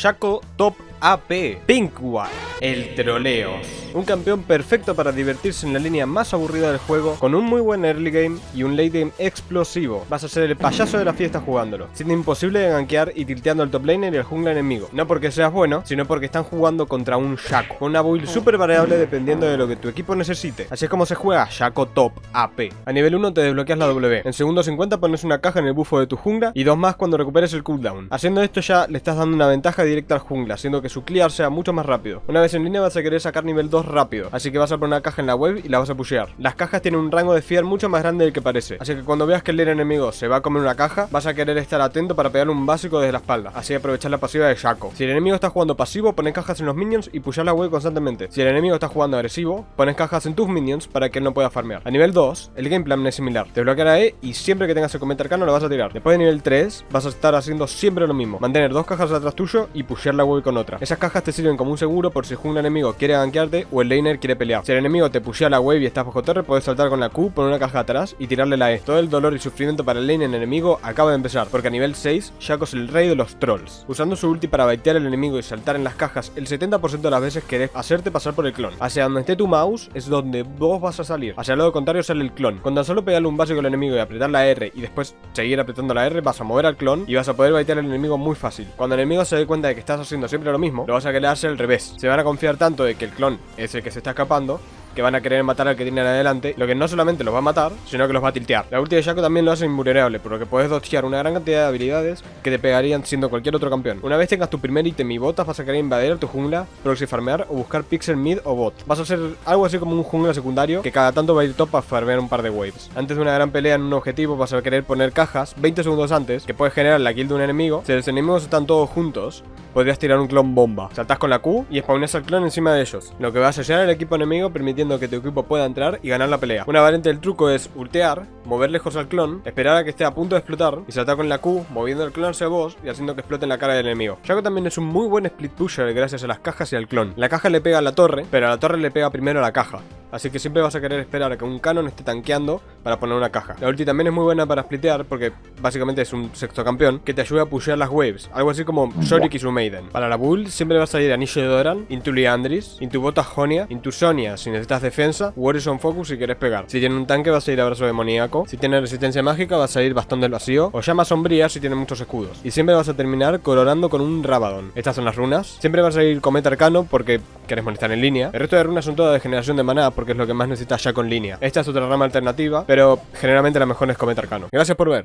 Shaco Top AP, Pinkwad, el Troleos. Un campeón perfecto para divertirse en la línea más aburrida del juego, con un muy buen early game y un late game explosivo. Vas a ser el payaso de la fiesta jugándolo, siendo imposible de gankear y tilteando al top laner y al jungla enemigo. No porque seas bueno, sino porque están jugando contra un Shaco, con una build súper variable dependiendo de lo que tu equipo necesite. Así es como se juega Shaco Top AP. A nivel 1 te desbloqueas la W, en segundo 50 pones una caja en el bufo de tu jungla y dos más cuando recuperes el cooldown. Haciendo esto ya le estás dando una ventaja directa al jungla, haciendo que su clear sea mucho más rápido. Una vez en línea vas a querer sacar nivel 2 rápido, así que vas a poner una caja en la web y la vas a pushear. Las cajas tienen un rango de fear mucho más grande del que parece, así que cuando veas que el enemigo se va a comer una caja, vas a querer estar atento para pegarle un básico desde la espalda, así aprovechar la pasiva de Shaco. Si el enemigo está jugando pasivo, pones cajas en los minions y pushar la web constantemente. Si el enemigo está jugando agresivo, pones cajas en tus minions para que él no pueda farmear. A nivel 2, el game plan es similar. Te bloqueará E y siempre que tengas el cometa arcano lo vas a tirar. Después de nivel 3, vas a estar haciendo siempre lo mismo. Mantener dos cajas atrás tuyo y pushear la web con otra. Esas cajas te sirven como un seguro por si un enemigo quiere gankearte o el laner quiere pelear. Si el enemigo te pushea la wave y estás bajo torre, puedes saltar con la Q, poner una caja atrás y tirarle la E. Todo el dolor y sufrimiento para el laner enemigo acaba de empezar, porque a nivel 6, Shaco es el rey de los trolls. Usando su ulti para baitear al enemigo y saltar en las cajas, el 70% de las veces querés hacerte pasar por el clon. Hacia donde esté tu mouse es donde vos vas a salir. Hacia el lado contrario sale el clon. Con tan solo pegarle un básico al enemigo y apretar la R y después seguir apretando la R, vas a mover al clon y vas a poder baitear al enemigo muy fácil. Cuando el enemigo se dé cuenta de que estás haciendo siempre lo mismo, lo vas a querer hacer al revés. Se van a confiar tanto de que el clon es el que se está escapando que van a querer matar al que tienen adelante, lo que no solamente los va a matar, sino que los va a tiltear. La ulti de Shaco también lo hace invulnerable, por lo que puedes dodgear una gran cantidad de habilidades que te pegarían siendo cualquier otro campeón. Una vez tengas tu primer ítem y botas, vas a querer invadir tu jungla, proxy farmear o buscar pixel mid o bot. Vas a ser algo así como un jungla secundario que cada tanto va a ir top a farmear un par de waves. Antes de una gran pelea en un objetivo vas a querer poner cajas 20 segundos antes que puedes generar la kill de un enemigo. Si los enemigos están todos juntos, podrías tirar un clon bomba. Saltas con la Q y spawnas al clon encima de ellos, lo que va a sellar al equipo enemigo permitiendo que tu equipo pueda entrar y ganar la pelea. Una variante del truco es ultear, mover lejos al clon, esperar a que esté a punto de explotar y saltar con la Q, moviendo el clon hacia vos y haciendo que explote en la cara del enemigo. Shaco también es un muy buen split pusher gracias a las cajas y al clon. La caja le pega a la torre, pero a la torre le pega primero a la caja. Así que siempre vas a querer esperar a que un canon esté tanqueando para poner una caja. La ulti también es muy buena para splitear porque básicamente es un sexto campeón que te ayuda a pushear las waves. Algo así como Shorik y su Maiden. Para la build siempre va a salir Anillo de Doran, Into Liandris, Into Bota Jonia, Into Sonia si necesitas defensa, Warrior Focus si quieres pegar. Si tiene un tanque va a salir Abrazo Demoníaco. Si tiene resistencia mágica va a salir Bastón del Vacío o Llama Sombría si tiene muchos escudos. Y siempre vas a terminar colorando con un Rabadon. Estas son las runas. Siempre va a salir Cometa Arcano porque querés molestar en línea. El resto de runas son todas de generación de maná porque es lo que más necesitas ya con línea. Esta es otra rama alternativa, pero generalmente la mejor es Cometa Arcano. Gracias por ver.